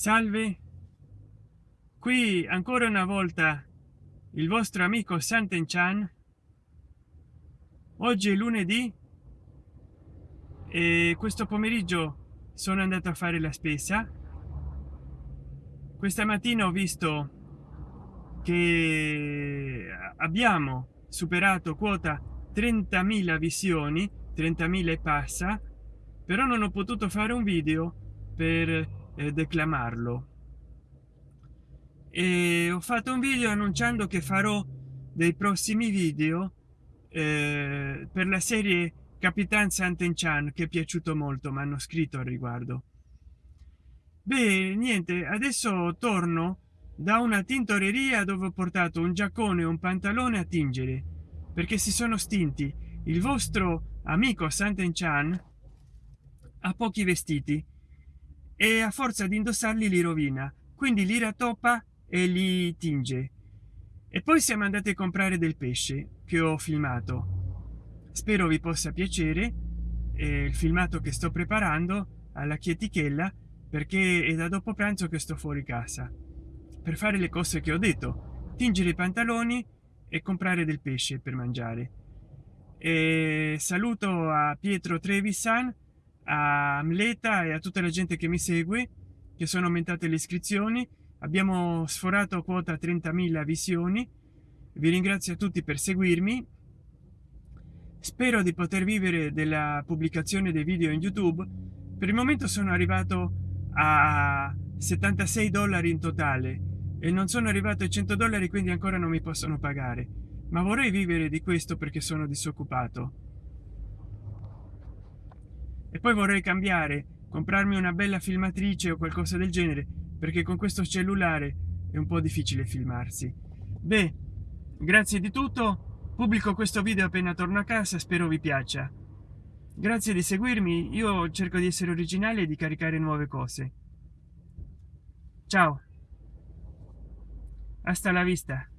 salve. Qui ancora una volta il vostro amico santen chan oggi è lunedì e questo pomeriggio sono andato a fare la spesa. Questa mattina ho visto che abbiamo superato quota 30.000 visioni 30.000 e passa però non ho potuto fare un video per eh, declamarlo. E ho fatto un video annunciando che farò dei prossimi video eh, per la serie capitan santen chan che è piaciuto molto mi hanno scritto al riguardo. Beh niente adesso torno da una tintoreria dove ho portato un giaccone e un pantalone a tingere perché si sono stinti. Il vostro amico santen chan ha pochi vestiti e a forza di indossarli li rovina quindi li rattoppa e li tinge. E poi siamo andati a comprare del pesce che ho filmato. Spero vi possa piacere eh, il filmato che sto preparando alla chietichella perché è da dopo pranzo che sto fuori casa. Per fare le cose che ho detto tingere i pantaloni e comprare del pesce per mangiare. E saluto a pietro trevisan a mleta e a tutta la gente che mi segue che sono aumentate le iscrizioni. Abbiamo sforato quota 30.000 visioni. Vi ringrazio a tutti per seguirmi. Spero di poter vivere della pubblicazione dei video in youtube. Per il momento sono arrivato a 76 dollari in totale e non sono arrivato ai 100 dollari quindi ancora non mi possono pagare. Ma vorrei vivere di questo perché sono disoccupato e poi vorrei cambiare comprarmi una bella filmatrice o qualcosa del genere perché con questo cellulare è un po difficile filmarsi. Beh grazie di tutto pubblico questo video appena torno a casa spero vi piaccia. Grazie di seguirmi io cerco di essere originale e di caricare nuove cose. Ciao. Hasta la vista